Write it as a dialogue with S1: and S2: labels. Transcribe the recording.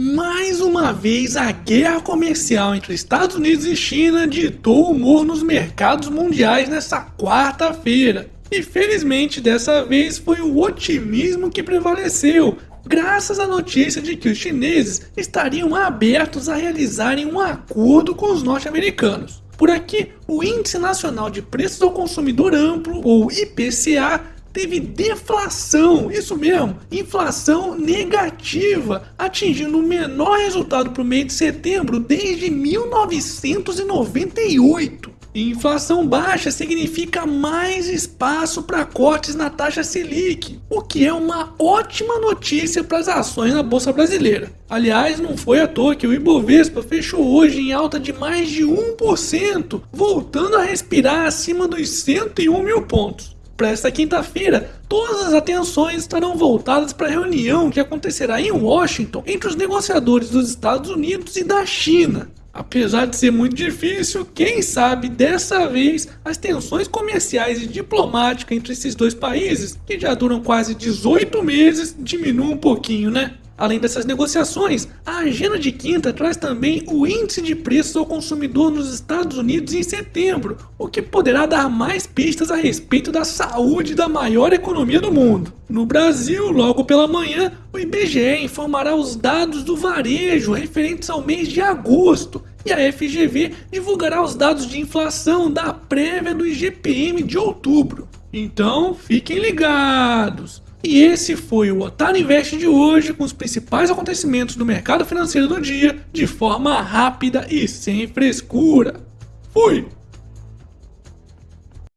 S1: Mais uma vez, a guerra comercial entre Estados Unidos e China ditou humor nos mercados mundiais nessa quarta-feira. E felizmente dessa vez foi o otimismo que prevaleceu, graças à notícia de que os chineses estariam abertos a realizarem um acordo com os norte-americanos. Por aqui, o Índice Nacional de Preços ao Consumidor Amplo, ou IPCA, teve deflação, isso mesmo, inflação negativa, atingindo o menor resultado para o mês de setembro desde 1998. E inflação baixa significa mais espaço para cortes na taxa Selic, o que é uma ótima notícia para as ações na Bolsa Brasileira. Aliás, não foi à toa que o Ibovespa fechou hoje em alta de mais de 1%, voltando a respirar acima dos 101 mil pontos. Para esta quinta-feira, todas as atenções estarão voltadas para a reunião que acontecerá em Washington entre os negociadores dos Estados Unidos e da China. Apesar de ser muito difícil, quem sabe dessa vez as tensões comerciais e diplomáticas entre esses dois países, que já duram quase 18 meses, diminuam um pouquinho, né? Além dessas negociações, a agenda de quinta traz também o índice de preços ao consumidor nos Estados Unidos em setembro, o que poderá dar mais pistas a respeito da saúde da maior economia do mundo. No Brasil, logo pela manhã, o IBGE informará os dados do varejo referentes ao mês de agosto e a FGV divulgará os dados de inflação da prévia do IGPM de outubro. Então, fiquem ligados! E esse foi o Otário Invest de hoje com os principais acontecimentos do mercado financeiro do dia de forma rápida e sem frescura. Fui!